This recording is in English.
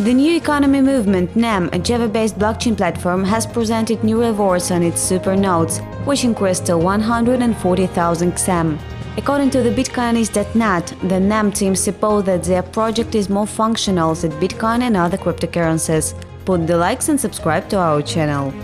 The new economy movement NEM, a Java-based blockchain platform, has presented new rewards on its super nodes, which increased to 140,000 XM. According to the Bitcoinist.net, the NEM team suppose that their project is more functional than Bitcoin and other cryptocurrencies. Put the likes and subscribe to our channel.